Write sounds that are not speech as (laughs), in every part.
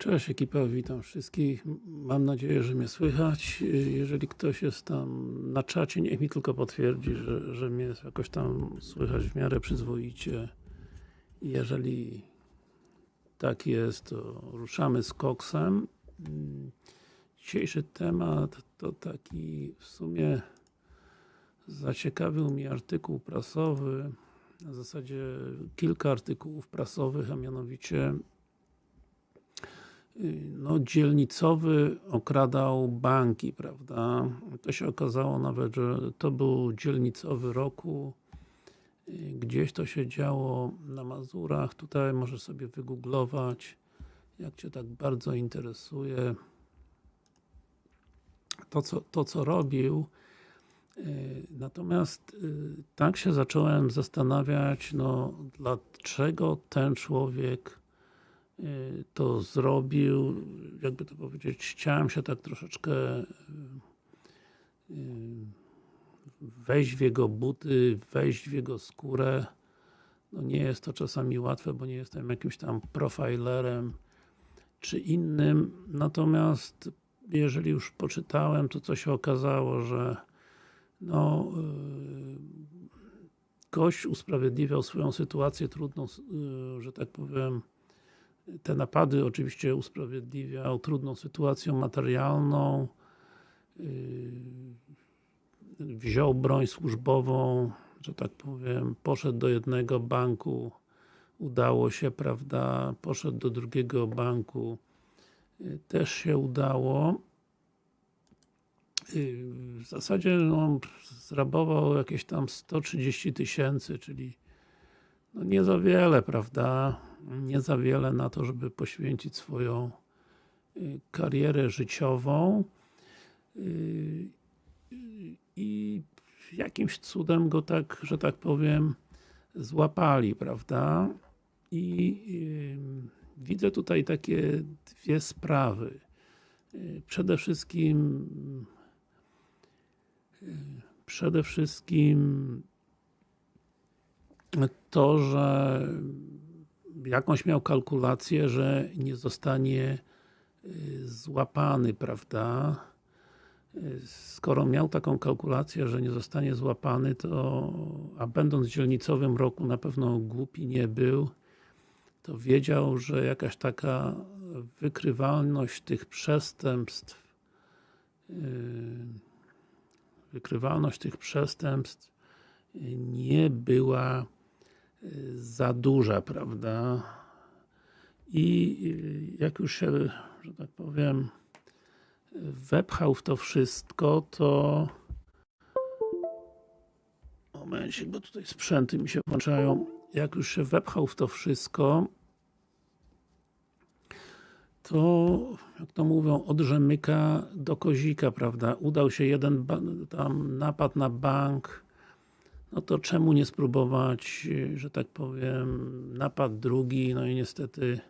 Cześć ekipa, witam wszystkich. Mam nadzieję, że mnie słychać. Jeżeli ktoś jest tam na czacie, niech mi tylko potwierdzi, że, że mnie jakoś tam słychać w miarę przyzwoicie. Jeżeli tak jest, to ruszamy z koksem. Dzisiejszy temat to taki w sumie zaciekawił mnie artykuł prasowy, w zasadzie kilka artykułów prasowych, a mianowicie no, dzielnicowy okradał banki, prawda? To się okazało nawet, że to był dzielnicowy roku. Gdzieś to się działo na Mazurach. Tutaj możesz sobie wygooglować, jak Cię tak bardzo interesuje to, co, to, co robił. Natomiast tak się zacząłem zastanawiać, no dlaczego ten człowiek to zrobił, jakby to powiedzieć, chciałem się tak troszeczkę wejść w jego buty, wejść w jego skórę. No nie jest to czasami łatwe, bo nie jestem jakimś tam profilerem czy innym, natomiast jeżeli już poczytałem, to co się okazało, że no gość usprawiedliwiał swoją sytuację trudną, że tak powiem, te napady oczywiście usprawiedliwiał trudną sytuacją materialną, wziął broń służbową, że tak powiem, poszedł do jednego banku, udało się, prawda, poszedł do drugiego banku, też się udało. W zasadzie no, zrabował jakieś tam 130 tysięcy, czyli no nie za wiele, prawda? Nie za wiele na to, żeby poświęcić swoją karierę życiową i jakimś cudem go tak, że tak powiem złapali, prawda? I widzę tutaj takie dwie sprawy. Przede wszystkim przede wszystkim to, że jakąś miał kalkulację, że nie zostanie złapany, prawda? Skoro miał taką kalkulację, że nie zostanie złapany, to a będąc w dzielnicowym roku na pewno głupi nie był, to wiedział, że jakaś taka wykrywalność tych przestępstw wykrywalność tych przestępstw nie była za duża, prawda? I jak już się, że tak powiem, wepchał w to wszystko, to momencik, bo tutaj sprzęty mi się włączają. Jak już się wepchał w to wszystko, to, jak to mówią, od rzemyka do kozika, prawda? Udał się jeden tam napad na bank, no to czemu nie spróbować, że tak powiem, napad drugi, no i niestety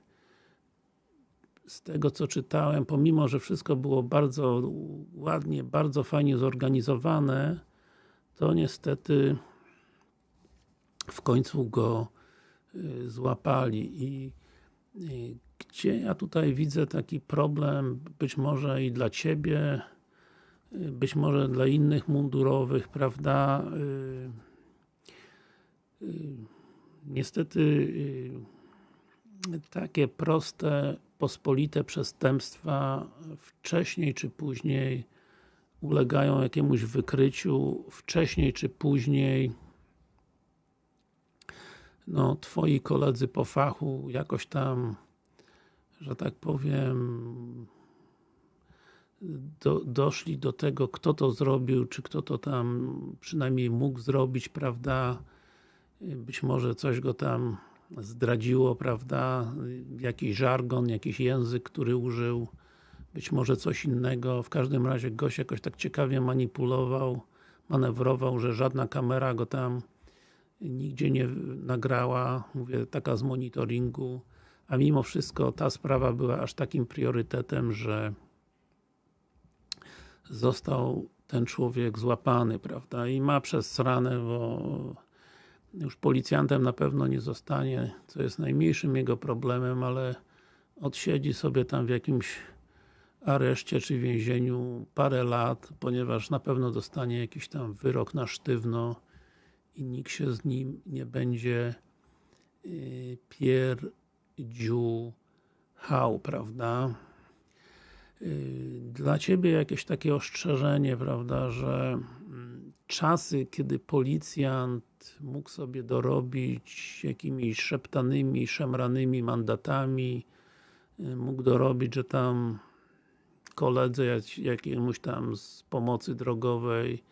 z tego co czytałem, pomimo, że wszystko było bardzo ładnie, bardzo fajnie zorganizowane, to niestety w końcu go złapali i gdzie ja tutaj widzę taki problem, być może i dla Ciebie, być może dla innych mundurowych, prawda? Niestety takie proste, pospolite przestępstwa wcześniej czy później ulegają jakiemuś wykryciu, wcześniej czy później no, Twoi koledzy po fachu jakoś tam że tak powiem do, doszli do tego, kto to zrobił, czy kto to tam przynajmniej mógł zrobić, prawda? Być może coś go tam zdradziło, prawda? Jakiś żargon, jakiś język, który użył, być może coś innego. W każdym razie gość jakoś tak ciekawie manipulował, manewrował, że żadna kamera go tam nigdzie nie nagrała, mówię, taka z monitoringu a mimo wszystko ta sprawa była aż takim priorytetem, że został ten człowiek złapany, prawda, i ma przez ranę, bo już policjantem na pewno nie zostanie, co jest najmniejszym jego problemem, ale odsiedzi sobie tam w jakimś areszcie czy więzieniu parę lat, ponieważ na pewno dostanie jakiś tam wyrok na sztywno i nikt się z nim nie będzie yy, pierdziuchał, prawda? Yy, Dla Ciebie jakieś takie ostrzeżenie, prawda, że czasy, kiedy policjant mógł sobie dorobić jakimiś szeptanymi, szemranymi mandatami, yy, mógł dorobić, że tam koledze jak- jakiemuś tam z pomocy drogowej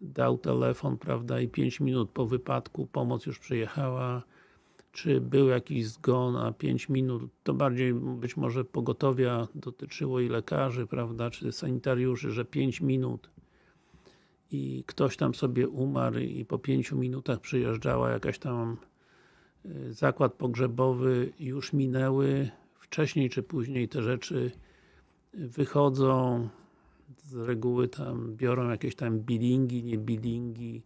dał telefon, prawda, i 5 minut po wypadku pomoc już przyjechała, czy był jakiś zgon, a 5 minut, to bardziej być może pogotowia dotyczyło i lekarzy, prawda, czy sanitariuszy, że 5 minut i ktoś tam sobie umarł i po 5 minutach przyjeżdżała jakaś tam y, zakład pogrzebowy, już minęły, wcześniej czy później te rzeczy wychodzą, z reguły tam biorą jakieś tam bilingi, nie bilingi,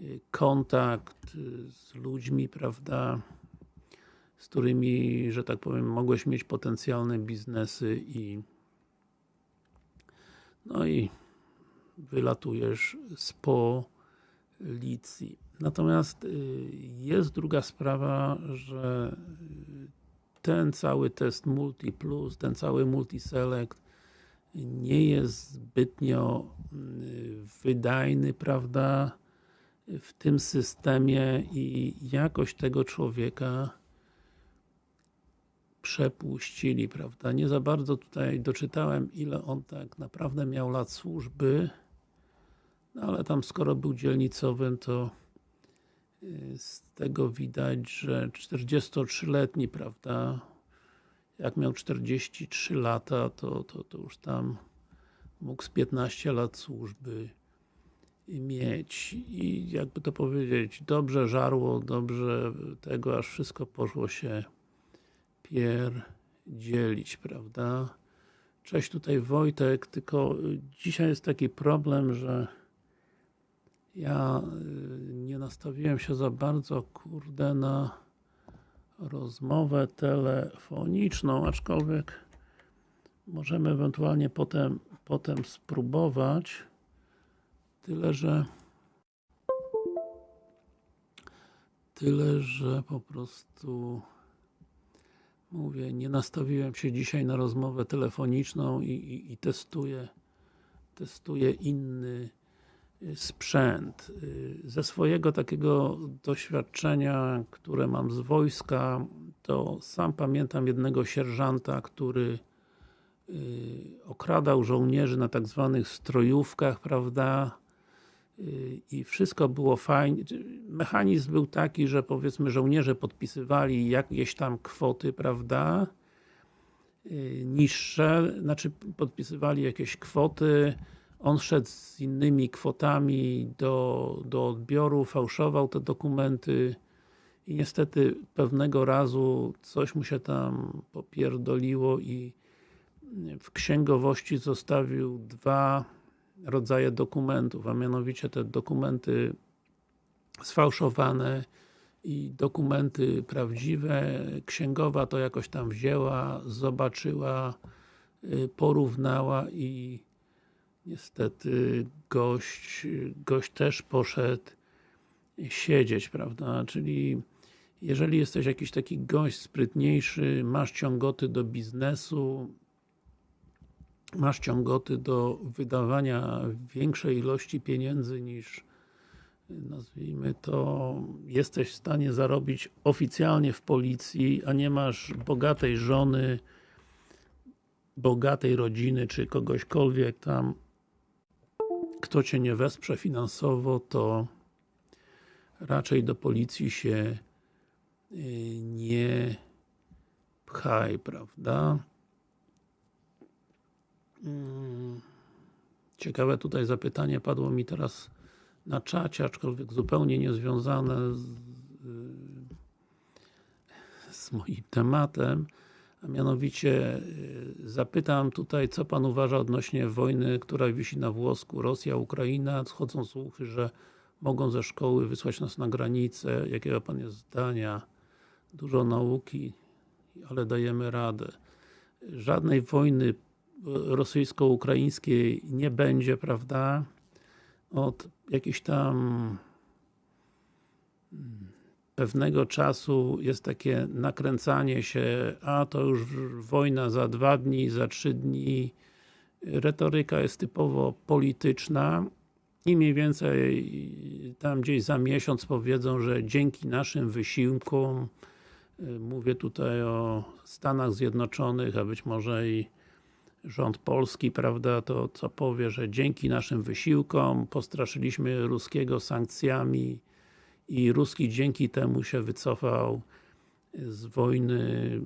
y, kontakt y, z ludźmi, prawda, z którymi, że tak powiem, mogłeś mieć potencjalne biznesy i no i wylatujesz z policji. Natomiast y, jest druga sprawa, że y, ten cały test Multi Plus, ten cały Multi Select nie jest zbytnio y, wydajny, prawda, w tym systemie i jakoś tego człowieka przepuścili, prawda. Nie za bardzo tutaj doczytałem, ile on tak naprawdę miał lat służby, no ale tam skoro był dzielnicowym, to y, z tego widać, że 43-letni, prawda, jak miał 43 lata, to, to, to już tam mógł z 15 lat służby mieć i jakby to powiedzieć, dobrze żarło, dobrze tego, aż wszystko poszło się pierdzielić, prawda? Cześć, tutaj Wojtek, tylko y, dzisiaj jest taki problem, że ja y, nie nastawiłem się za bardzo, kurde, na rozmowę telefoniczną, aczkolwiek możemy ewentualnie potem, potem spróbować. Tyle, że tyle, że po prostu mówię, nie nastawiłem się dzisiaj na rozmowę telefoniczną i, i, i testuję testuję inny sprzęt. Y, Ze swojego takiego doświadczenia, które mam z wojska, to sam pamiętam jednego sierżanta, który y, okradał żołnierzy na tak zwanych strojówkach, prawda? Y, I wszystko było fajnie. Mechanizm był taki, że powiedzmy żołnierze podpisywali jakieś tam kwoty, prawda? Niższe, znaczy podpisywali jakieś kwoty, on szedł z innymi kwotami do, do odbioru, fałszował te dokumenty i niestety pewnego razu coś mu się tam popierdoliło i w księgowości zostawił dwa rodzaje dokumentów, a mianowicie te dokumenty sfałszowane i dokumenty prawdziwe. Księgowa to jakoś tam wzięła, zobaczyła, y, porównała i niestety gość, gość też poszedł siedzieć, prawda, czyli jeżeli jesteś jakiś taki gość sprytniejszy, masz ciągoty do biznesu, masz ciągoty do wydawania większej ilości pieniędzy niż nazwijmy to, jesteś w stanie zarobić oficjalnie w policji, a nie masz bogatej żony, bogatej rodziny, czy kogośkolwiek tam, kto Cię nie wesprze finansowo, to raczej do policji się y, nie pchaj, prawda? Mm, Ciekawe tutaj zapytanie padło mi teraz na czacie, aczkolwiek zupełnie niezwiązane z, y, z moim tematem, a mianowicie y, zapytam tutaj, co Pan uważa odnośnie wojny, która wisi na włosku, Rosja, Ukraina, schodzą słuchy, że mogą ze szkoły wysłać nas na granicę, jakiego Pan jest zdania? Dużo nauki, ale dajemy radę. żadnej wojny rosyjsko-ukraińskiej nie będzie, prawda? Od jakichś tam pewnego czasu jest takie nakręcanie się, a to już wojna za dwa dni, za trzy dni. Retoryka jest typowo polityczna i mniej więcej tam gdzieś za miesiąc powiedzą, że dzięki naszym wysiłkom mówię tutaj o Stanach Zjednoczonych, a być może i rząd polski, prawda, to co powie, że dzięki naszym wysiłkom postraszyliśmy ruskiego sankcjami i Ruski dzięki temu się wycofał z wojny,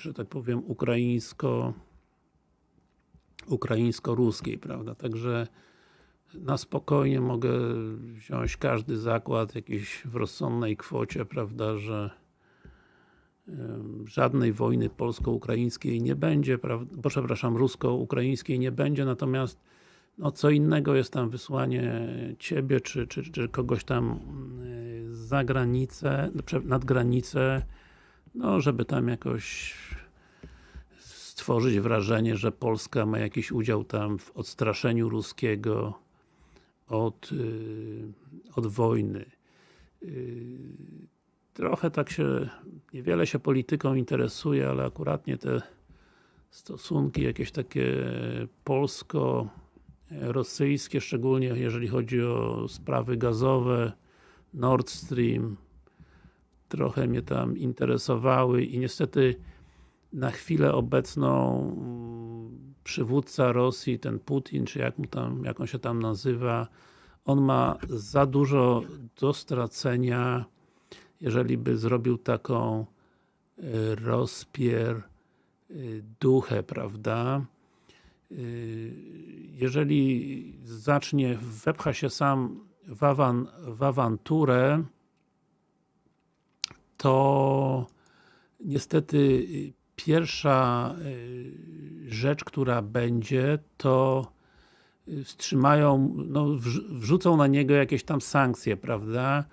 że tak powiem, ukraińsko ukraińsko-ruskiej, prawda, także na spokojnie mogę wziąć każdy zakład jakiś w rozsądnej kwocie, prawda, że żadnej wojny polsko-ukraińskiej nie będzie, bo przepraszam, rusko-ukraińskiej nie będzie, natomiast no co innego jest tam wysłanie Ciebie, czy, czy, czy kogoś tam y, za granicę, nad granicę, no żeby tam jakoś stworzyć wrażenie, że Polska ma jakiś udział tam w odstraszeniu ruskiego od, y, od wojny. Y, trochę tak się, niewiele się polityką interesuje, ale akuratnie te stosunki jakieś takie polsko rosyjskie, szczególnie jeżeli chodzi o sprawy gazowe, Nord Stream, trochę mnie tam interesowały i niestety na chwilę obecną mm, przywódca Rosji, ten Putin, czy jak, mu tam, jak on się tam nazywa, on ma za dużo do stracenia, jeżeli by zrobił taką e, rozpier e, duchę, prawda? Y, jeżeli zacznie, wepcha się sam w, awan, w awanturę, to niestety pierwsza y, rzecz, która będzie, to wstrzymają, no, wrzucą na niego jakieś tam sankcje, prawda?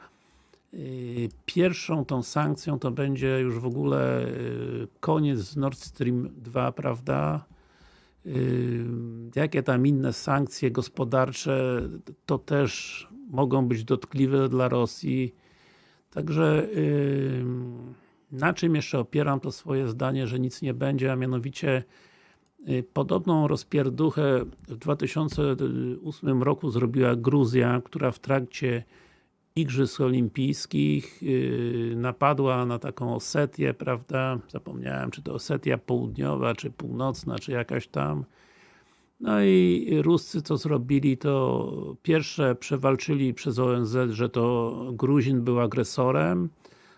Y, pierwszą tą sankcją to będzie już w ogóle koniec z Nord Stream 2, prawda? Jakie tam inne sankcje gospodarcze to też mogą być dotkliwe dla Rosji. Także na czym jeszcze opieram to swoje zdanie, że nic nie będzie, a mianowicie y, podobną rozpierduchę w 2008 roku zrobiła Gruzja, która w trakcie Igrzysk Olimpijskich yy, napadła na taką Osetię, prawda? Zapomniałem, czy to Osetia Południowa, czy Północna, czy jakaś tam. No i Ruscy co zrobili, to pierwsze przewalczyli przez ONZ, że to Gruzin był agresorem.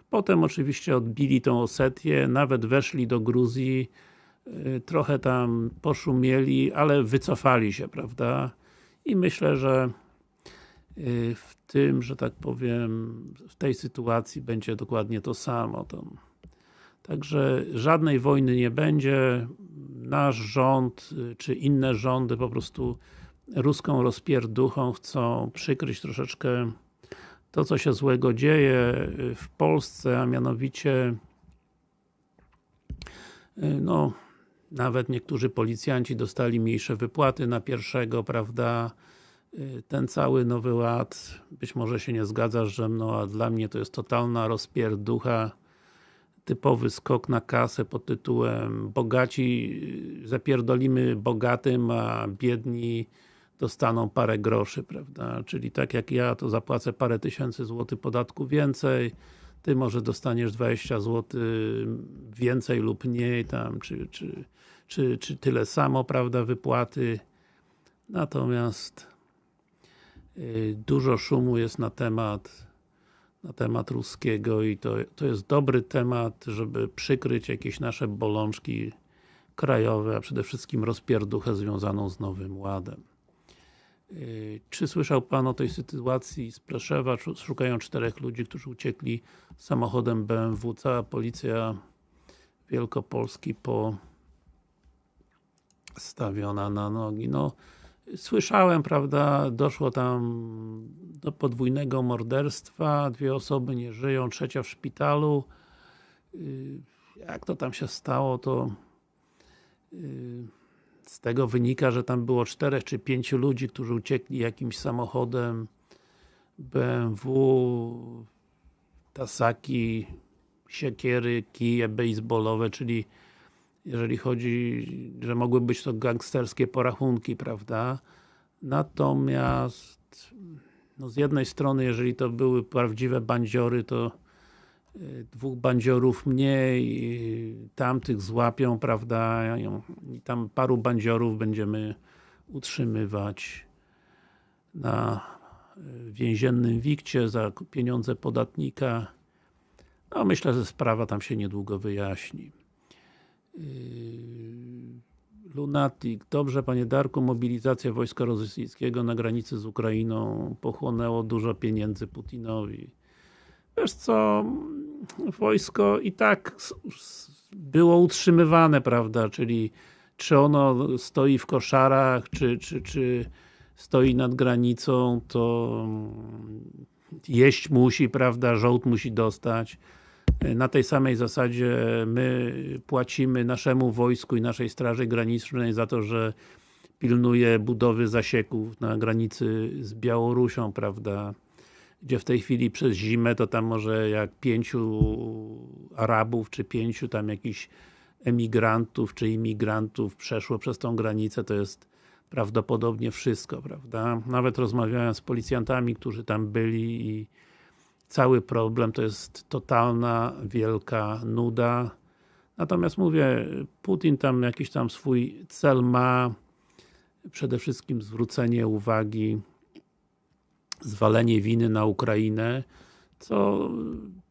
Potem oczywiście odbili tą Osetię, nawet weszli do Gruzji, yy, trochę tam poszumieli, ale wycofali się, prawda? I myślę, że Y, w tym, że tak powiem, w tej sytuacji będzie dokładnie to samo. Także żadnej wojny nie będzie. Nasz rząd, y, czy inne rządy po prostu ruską rozpierduchą chcą przykryć troszeczkę to, co się złego dzieje y, w Polsce, a mianowicie no, nawet niektórzy policjanci dostali mniejsze wypłaty na pierwszego, prawda, Y, ten cały Nowy Ład, być może się nie zgadzasz że mną, a dla mnie to jest totalna rozpierducha, typowy skok na kasę pod tytułem bogaci y, zapierdolimy bogatym, a biedni dostaną parę groszy, prawda? Czyli tak jak ja, to zapłacę parę tysięcy złotych podatku więcej, ty może dostaniesz 20 zł więcej lub mniej tam, czy, czy, czy, czy tyle samo, prawda, wypłaty. Natomiast Y, dużo szumu jest na temat na temat ruskiego i to, to jest dobry temat, żeby przykryć jakieś nasze bolączki krajowe, a przede wszystkim rozpierduchę związaną z Nowym Ładem. Y, czy słyszał Pan o tej sytuacji z Preszewa? Szukają czterech ludzi, którzy uciekli samochodem BMW. Cała policja Wielkopolski postawiona na nogi. No, Słyszałem, prawda, doszło tam do podwójnego morderstwa, dwie osoby nie żyją, trzecia w szpitalu. Y, jak to tam się stało, to z tego wynika, że tam było czterech czy pięciu ludzi, którzy uciekli jakimś samochodem BMW, tasaki, siekiery, kije baseballowe, czyli jeżeli chodzi, że mogły być to gangsterskie porachunki, prawda? Natomiast no z jednej strony, jeżeli to były prawdziwe bandziory, to y, dwóch bandziorów mniej, y, tamtych złapią, prawda, i tam paru bandziorów będziemy utrzymywać na y, więziennym wikcie za pieniądze podatnika. No myślę, że sprawa tam się niedługo wyjaśni. Lunatic. Dobrze, Panie Darku, mobilizacja wojska rosyjskiego na granicy z Ukrainą pochłonęło dużo pieniędzy Putinowi. Wiesz co, wojsko i tak było utrzymywane, prawda, czyli czy ono stoi w koszarach, czy, czy, czy stoi nad granicą, to jeść musi, prawda, żołd musi dostać na tej samej zasadzie my płacimy naszemu wojsku i naszej straży granicznej za to, że pilnuje budowy zasieków na granicy z Białorusią, prawda, gdzie w tej chwili przez zimę to tam może jak pięciu Arabów, czy pięciu tam jakichś emigrantów, czy imigrantów przeszło przez tą granicę, to jest prawdopodobnie wszystko, prawda. Nawet rozmawiałem z policjantami, którzy tam byli i cały problem to jest totalna, wielka nuda. Natomiast mówię, Putin tam jakiś tam swój cel ma, przede wszystkim zwrócenie uwagi, zwalenie winy na Ukrainę, co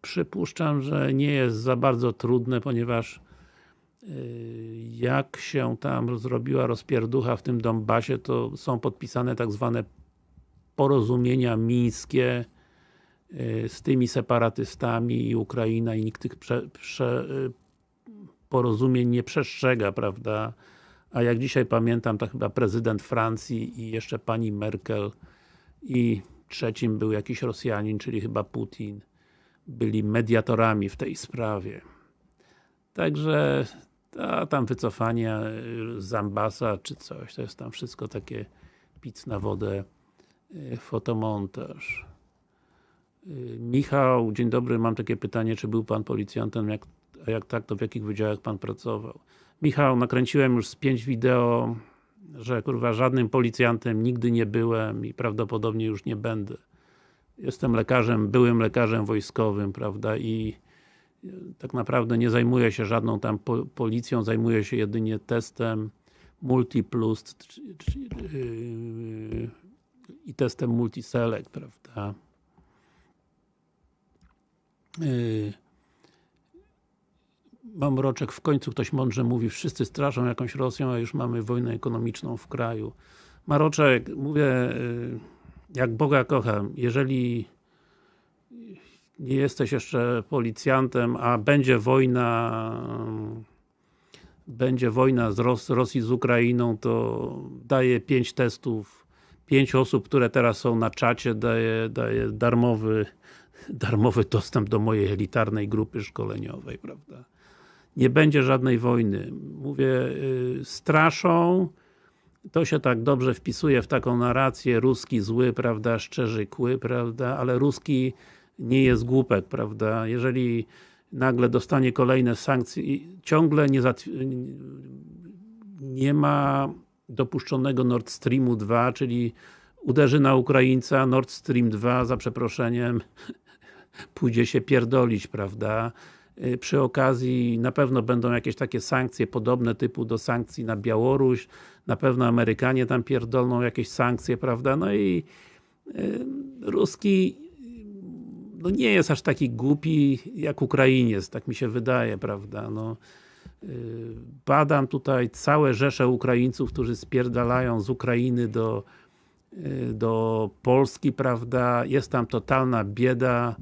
przypuszczam, że nie jest za bardzo trudne, ponieważ y, jak się tam zrobiła rozpierducha w tym Donbasie, to są podpisane tak zwane porozumienia mińskie, z tymi separatystami i Ukraina i nikt tych prze, prze, y, porozumień nie przestrzega, prawda? A jak dzisiaj pamiętam, to chyba prezydent Francji i jeszcze pani Merkel i trzecim był jakiś Rosjanin, czyli chyba Putin, byli mediatorami w tej sprawie. Także a tam wycofanie y, z ambasa czy coś, to jest tam wszystko takie pic na wodę, fotomontaż. Y, Michał, dzień dobry, mam takie pytanie, czy był Pan policjantem, jak, a jak tak, to w jakich wydziałach Pan pracował? Michał, nakręciłem już z pięć wideo, że kurwa żadnym policjantem nigdy nie byłem i prawdopodobnie już nie będę. Jestem lekarzem, byłym lekarzem wojskowym, prawda, i y, tak naprawdę nie zajmuję się żadną tam po, policją, zajmuję się jedynie testem Multiplus yy, i testem Multiselect, prawda. Yy, mam roczek, w końcu ktoś mądrze mówi, wszyscy straszą jakąś Rosją, a już mamy wojnę ekonomiczną w kraju. Maroczek, mówię, yy, jak Boga kocham, jeżeli nie jesteś jeszcze policjantem, a będzie wojna będzie wojna z Ros Rosji z Ukrainą, to daje pięć testów, pięć osób, które teraz są na czacie, daje, daje darmowy darmowy dostęp do mojej elitarnej grupy szkoleniowej, prawda. Nie będzie żadnej wojny. Mówię, yy, straszą, to się tak dobrze wpisuje w taką narrację, ruski zły, prawda, szczerzy kły, prawda, ale ruski nie jest głupek, prawda, jeżeli nagle dostanie kolejne sankcje ciągle nie, nie ma dopuszczonego Nord Streamu 2, czyli uderzy na Ukraińca, Nord Stream 2, za przeproszeniem, pójdzie się pierdolić, prawda? Y, przy okazji na pewno będą jakieś takie sankcje podobne typu do sankcji na Białoruś, na pewno Amerykanie tam pierdolną jakieś sankcje, prawda? No i y, Ruski no nie jest aż taki głupi jak Ukrainiec, tak mi się wydaje, prawda? No, y, badam tutaj całe rzesze Ukraińców, którzy spierdalają z Ukrainy do, do Polski, prawda? Jest tam totalna bieda,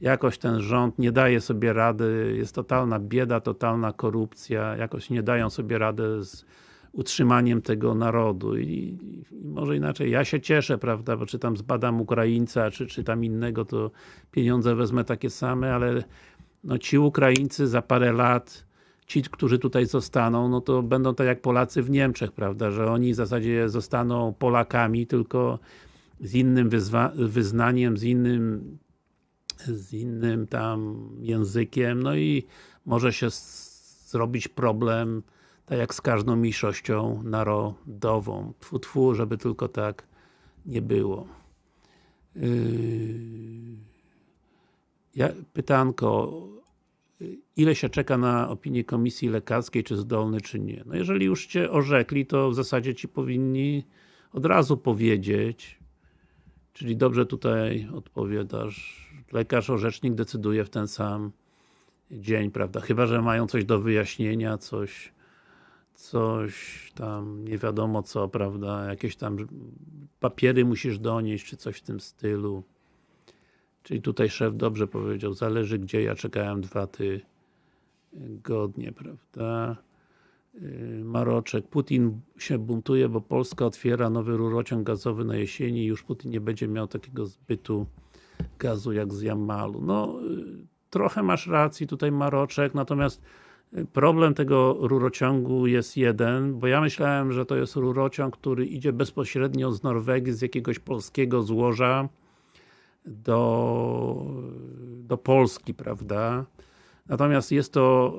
jakoś ten rząd nie daje sobie rady, jest totalna bieda, totalna korupcja, jakoś nie dają sobie rady z utrzymaniem tego narodu. I, i, może inaczej, ja się cieszę, prawda, bo czy tam zbadam Ukraińca, czy, czy tam innego, to pieniądze wezmę takie same, ale no ci Ukraińcy za parę lat ci, którzy tutaj zostaną, no to będą tak jak Polacy w Niemczech, prawda, że oni w zasadzie zostaną Polakami, tylko z innym wyznaniem, z innym z innym tam językiem, no i może się zrobić problem, tak jak z każdą mniejszością narodową. Tfu, tfu, żeby tylko tak nie było. Yy... Ja, pytanko, ile się czeka na opinię komisji lekarskiej, czy zdolny, czy nie? No jeżeli już Cię orzekli, to w zasadzie Ci powinni od razu powiedzieć, czyli dobrze tutaj odpowiadasz, lekarz orzecznik decyduje w ten sam dzień, prawda? Chyba, że mają coś do wyjaśnienia, coś coś tam, nie wiadomo co, prawda, jakieś tam papiery musisz donieść, czy coś w tym stylu. Czyli tutaj szef dobrze powiedział, zależy gdzie, ja czekałem dwa tygodnie, prawda. Y, Maroczek, Putin się buntuje, bo Polska otwiera nowy rurociąg gazowy na jesieni i już Putin nie będzie miał takiego zbytu gazu jak z Jamalu. No, y, trochę masz racji tutaj Maroczek, natomiast Problem tego rurociągu jest jeden, bo ja myślałem, że to jest rurociąg, który idzie bezpośrednio z Norwegii, z jakiegoś polskiego złoża do, do Polski, prawda? Natomiast jest to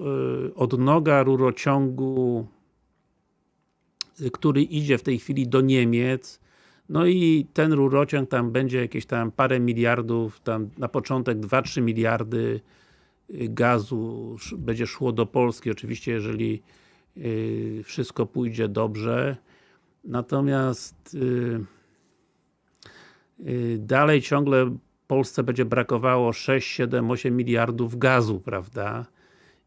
y, odnoga rurociągu, y, który idzie w tej chwili do Niemiec, no i ten rurociąg tam będzie jakieś tam parę miliardów, tam na początek 2-3 miliardy gazu będzie szło do Polski, oczywiście jeżeli y, wszystko pójdzie dobrze. Natomiast y, y, dalej ciągle Polsce będzie brakowało 6, 7, 8 miliardów gazu, prawda?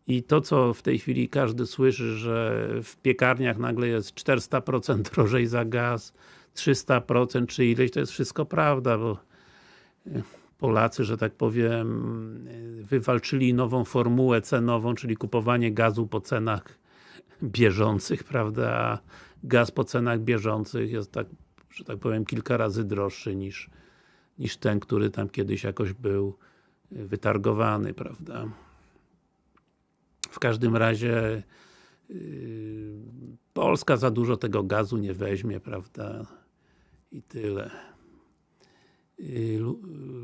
I to, co w tej chwili każdy słyszy, że w piekarniach nagle jest 400% (laughs) drożej za gaz, 300% czy ileś, to jest wszystko prawda, bo Polacy, że tak powiem, wywalczyli nową formułę cenową, czyli kupowanie gazu po cenach bieżących, (laughs) prawda? Gaz po cenach bieżących jest tak, że tak powiem, kilka razy droższy niż, niż ten, który tam kiedyś jakoś był wytargowany, prawda? W każdym razie yy, Polska za dużo tego gazu nie weźmie, prawda? I tyle. Y,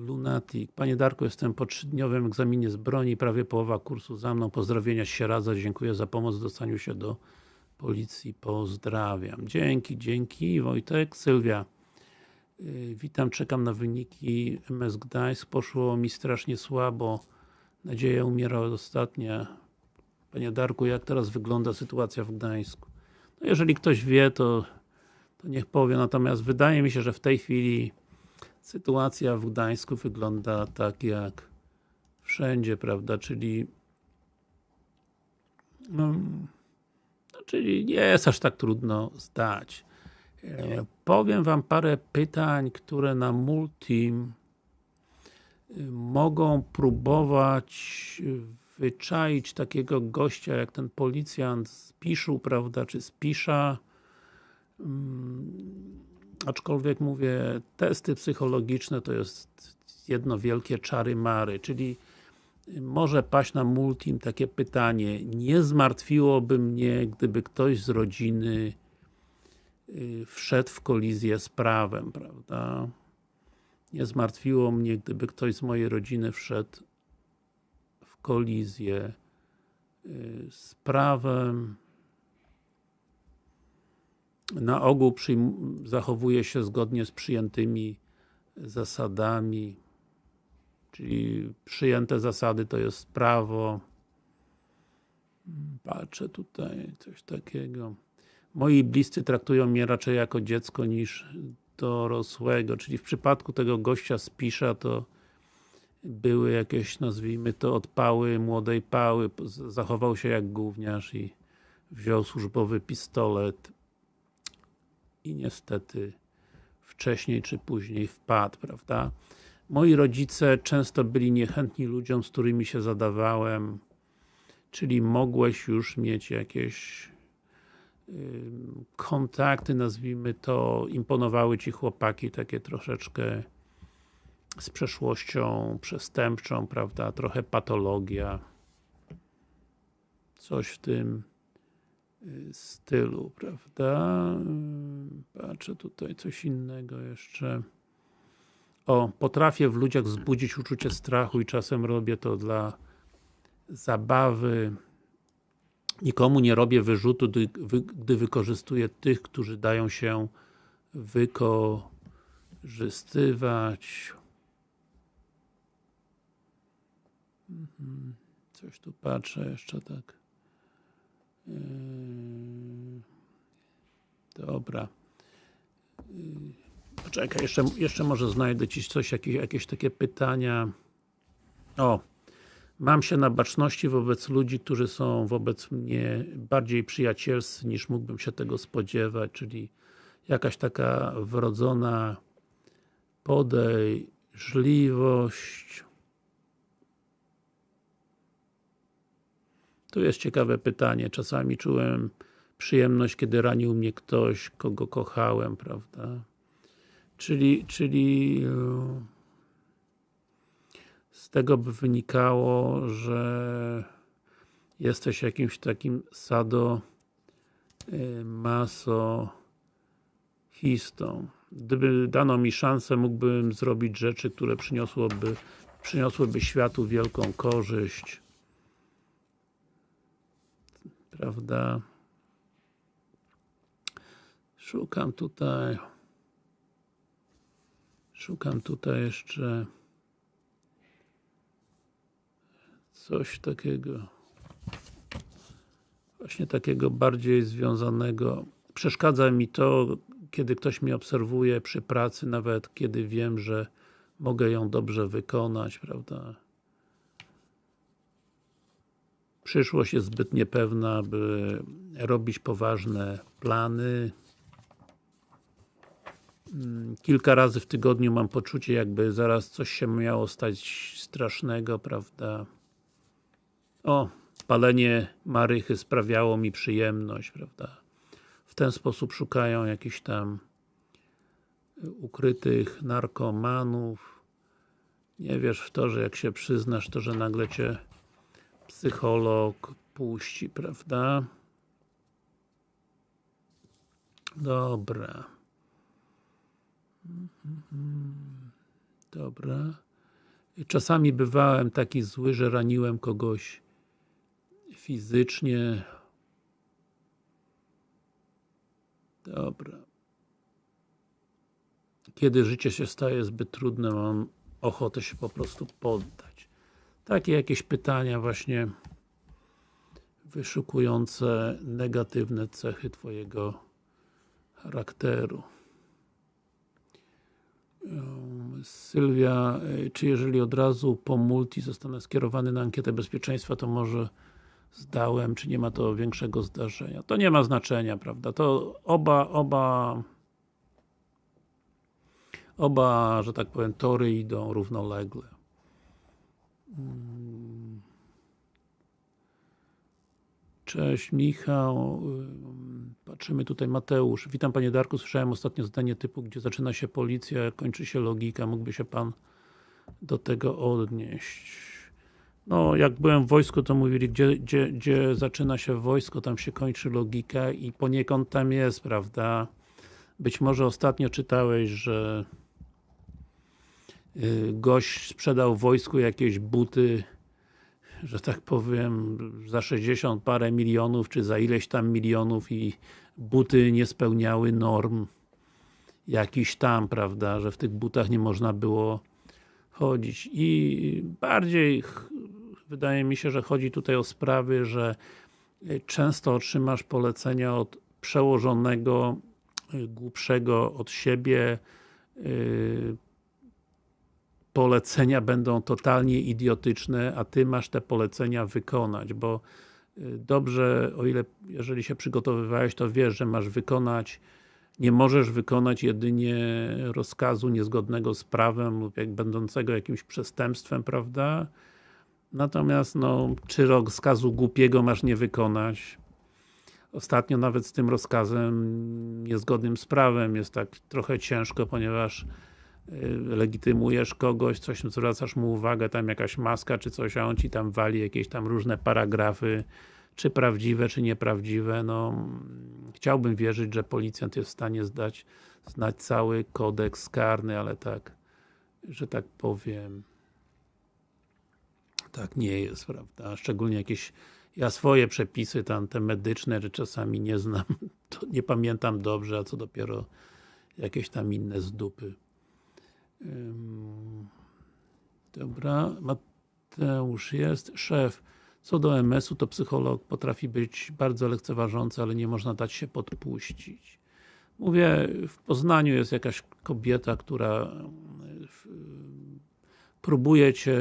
Lunatic. Panie Darku, jestem po trzydniowym egzaminie z broni, prawie połowa kursu za mną. Pozdrowienia z Sieradza, dziękuję za pomoc w dostaniu się do policji. Pozdrawiam. Dzięki, dzięki Wojtek. Sylwia. Y, witam, czekam na wyniki MS Gdańsk. Poszło mi strasznie słabo. Nadzieja umiera od ostatnia. Panie Darku, jak teraz wygląda sytuacja w Gdańsku? No jeżeli ktoś wie, to, to niech powie, natomiast wydaje mi się, że w tej chwili Sytuacja w Gdańsku wygląda tak jak wszędzie, prawda, czyli no, no, czyli nie jest aż tak trudno zdać. E, powiem Wam parę pytań, które na Multim e, mogą próbować wyczaić takiego gościa, jak ten policjant z Piszu, prawda, czy z Pisza. Mm, aczkolwiek mówię, testy psychologiczne to jest jedno wielkie czary-mary, czyli może paść na multim takie pytanie, nie zmartwiłoby mnie, gdyby ktoś z rodziny y, wszedł w kolizję z prawem, prawda? Nie zmartwiło mnie, gdyby ktoś z mojej rodziny wszedł w kolizję y, z prawem, na ogół zachowuje się zgodnie z przyjętymi zasadami, czyli przyjęte zasady to jest prawo. Patrzę tutaj, coś takiego. Moi bliscy traktują mnie raczej jako dziecko niż dorosłego, czyli w przypadku tego gościa z Pisza to były jakieś, nazwijmy to, odpały młodej pały, zachował się jak gówniarz i wziął służbowy pistolet i niestety wcześniej czy później wpadł, prawda? Moi rodzice często byli niechętni ludziom, z którymi się zadawałem, czyli mogłeś już mieć jakieś kontakty, nazwijmy to, imponowały Ci chłopaki takie troszeczkę z przeszłością przestępczą, prawda, trochę patologia. coś w tym stylu, prawda? Y, Patrzę tutaj coś innego jeszcze. O, potrafię w ludziach wzbudzić uczucie strachu i czasem robię to dla zabawy. Nikomu nie robię wyrzutu, gdy, gdy wykorzystuję tych, którzy dają się wykorzystywać. Mhm. Coś tu patrzę jeszcze tak. Yy, Dobra. Yy, Poczekaj, jeszcze, jeszcze może znajdę Ci coś, jakieś, jakieś takie pytania. O, mam się na baczności wobec ludzi, którzy są wobec mnie bardziej przyjacielscy niż mógłbym się tego spodziewać, czyli jakaś taka wrodzona podejrzliwość. Tu jest ciekawe pytanie. Czasami czułem przyjemność, kiedy ranił mnie ktoś, kogo kochałem, prawda? Czyli, czyli e, z tego by wynikało, że jesteś jakimś takim sado e, masochistą. Gdyby dano mi szansę, mógłbym zrobić rzeczy, które przyniosłoby, przyniosłyby światu wielką korzyść. Prawda? Szukam tutaj Szukam tutaj jeszcze coś takiego właśnie takiego bardziej związanego przeszkadza mi to, kiedy ktoś mnie obserwuje przy pracy, nawet kiedy wiem, że mogę ją dobrze wykonać, prawda? Przyszłość jest zbyt niepewna, by robić poważne plany. Mm, Kilka razy w tygodniu mam poczucie, jakby zaraz coś się miało stać strasznego, prawda? O, palenie marychy sprawiało mi przyjemność, prawda? W ten sposób szukają jakichś tam ukrytych narkomanów. Nie wiesz w to, że jak się przyznasz, to że nagle cię psycholog puści, prawda? Dobra. Dobra. Czasami bywałem taki zły, że raniłem kogoś fizycznie. Dobra. Kiedy życie się staje zbyt trudne, mam ochotę się po prostu poddać. Takie jakieś pytania właśnie wyszukujące negatywne cechy Twojego charakteru. Sylwia, czy jeżeli od razu po multi zostanę skierowany na ankietę bezpieczeństwa, to może zdałem, czy nie ma to większego zdarzenia? To nie ma znaczenia, prawda? To oba, oba oba, że tak powiem, tory idą równolegle. Mm. Cześć Michał, Ym, patrzymy tutaj Mateusz. Witam Panie Darku, słyszałem ostatnio zdanie typu, gdzie zaczyna się policja, kończy się logika, mógłby się Pan do tego odnieść? No, jak byłem w wojsku, to mówili, gdzie, gdzie, gdzie zaczyna się wojsko, tam się kończy logika i poniekąd tam jest, prawda? Być może ostatnio czytałeś, że y, gość sprzedał wojsku jakieś buty że tak powiem, za 60 parę milionów, czy za ileś tam milionów i buty nie spełniały norm jakiś tam, prawda, że w tych butach nie można było chodzić. I bardziej wydaje mi się, że chodzi tutaj o sprawy, że y, często otrzymasz polecenia od przełożonego, y, głupszego od siebie, y, polecenia będą totalnie idiotyczne, a Ty masz te polecenia wykonać, bo y, dobrze, o ile, jeżeli się przygotowywałeś, to wiesz, że masz wykonać nie możesz wykonać jedynie rozkazu niezgodnego z prawem lub jak będącego jakimś przestępstwem, prawda? Natomiast, no, czy rozkazu głupiego masz nie wykonać? Ostatnio nawet z tym rozkazem niezgodnym z prawem jest tak trochę ciężko, ponieważ legitymujesz kogoś, coś zwracasz mu uwagę, tam jakaś maska czy coś, a on ci tam wali jakieś tam różne paragrafy, czy prawdziwe, czy nieprawdziwe, no chciałbym wierzyć, że policjant jest w stanie zdać, znać cały kodeks karny, ale tak, że tak powiem, tak nie jest, prawda? Szczególnie jakieś, ja swoje przepisy tam, te medyczne, że czasami nie znam, (laughs) nie pamiętam dobrze, a co dopiero jakieś tam inne z dupy. Ym, Dobra, Mateusz jest, szef. Co do MS-u, to psycholog potrafi być bardzo lekceważący, ale nie można dać się podpuścić. Mówię, w Poznaniu jest jakaś kobieta, która próbuje Cię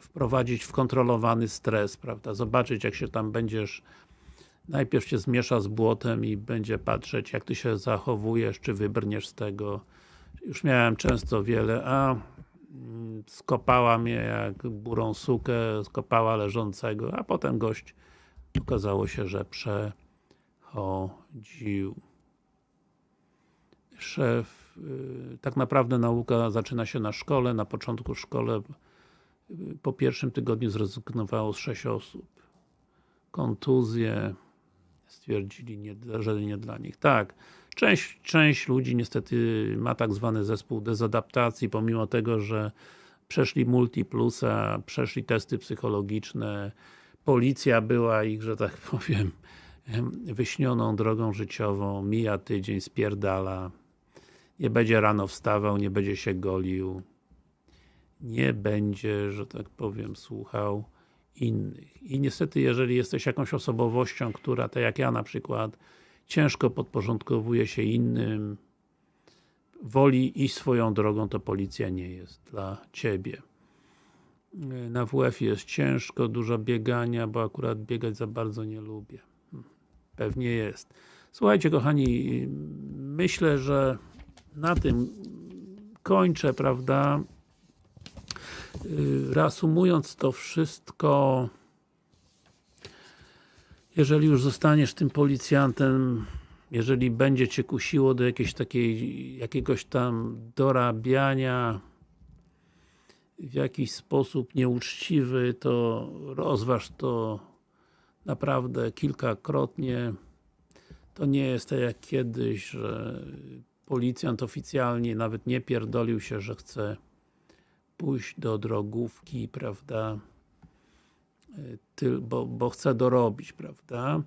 wprowadzić w kontrolowany stres, prawda? Zobaczyć jak się tam będziesz najpierw się zmiesza z błotem i będzie patrzeć jak Ty się zachowujesz, czy wybrniesz z tego. Już miałem często wiele, a mm, skopała mnie jak burą sukę, skopała leżącego, a potem gość okazało się, że przechodził. Szef, y, tak naprawdę nauka zaczyna się na szkole, na początku szkole y, po pierwszym tygodniu zrezygnowało z 6 osób. Kontuzje stwierdzili, że nie dla nich. Tak, część, część ludzi niestety ma tak zwany zespół dezadaptacji, pomimo tego, że przeszli multiplusa, przeszli testy psychologiczne, policja była ich, że tak powiem, wyśnioną drogą życiową, mija tydzień, spierdala, nie będzie rano wstawał, nie będzie się golił, nie będzie, że tak powiem, słuchał innych. I niestety, jeżeli jesteś jakąś osobowością, która, tak jak ja na przykład, ciężko podporządkowuje się innym, woli iść swoją drogą, to policja nie jest dla Ciebie. Na WF jest ciężko, dużo biegania, bo akurat biegać za bardzo nie lubię. Pewnie jest. Słuchajcie kochani, myślę, że na tym kończę, prawda? Reasumując to wszystko, jeżeli już zostaniesz tym policjantem, jeżeli będzie Cię kusiło do jakiejś takiej, jakiegoś tam dorabiania w jakiś sposób nieuczciwy, to rozważ to naprawdę kilkakrotnie. To nie jest tak jak kiedyś, że policjant oficjalnie nawet nie pierdolił się, że chce pójść do drogówki, prawda, bo, bo chce dorobić, prawda,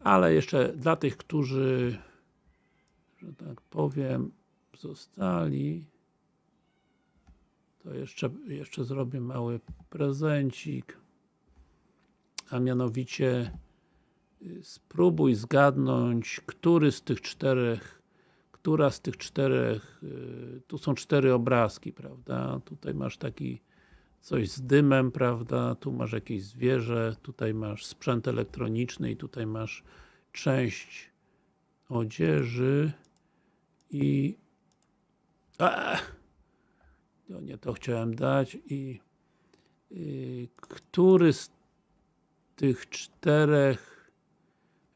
ale jeszcze dla tych, którzy, że tak powiem, zostali, to jeszcze, jeszcze zrobię mały prezencik, a mianowicie y, spróbuj zgadnąć, który z tych czterech która z tych czterech, y, tu są cztery obrazki, prawda, tutaj masz taki coś z dymem, prawda, tu masz jakieś zwierzę, tutaj masz sprzęt elektroniczny i tutaj masz część odzieży i a, to nie to chciałem dać i y, który z tych czterech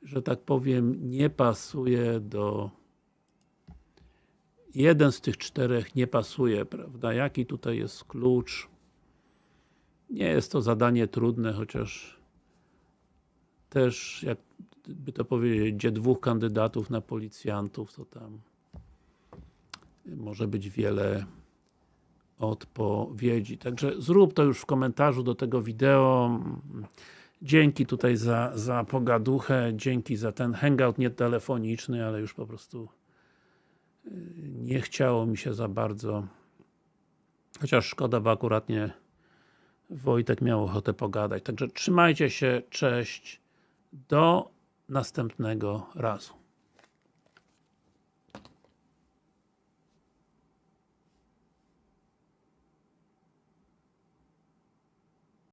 że tak powiem nie pasuje do jeden z tych czterech nie pasuje, prawda? Jaki tutaj jest klucz? Nie jest to zadanie trudne, chociaż też, jakby to powiedzieć, gdzie dwóch kandydatów na policjantów, to tam może być wiele odpowiedzi. Także zrób to już w komentarzu do tego wideo. Dzięki tutaj za, za pogaduchę, dzięki za ten hangout nietelefoniczny, ale już po prostu nie chciało mi się za bardzo chociaż szkoda, bo akurat nie Wojtek miał ochotę pogadać. Także trzymajcie się, cześć, do następnego razu.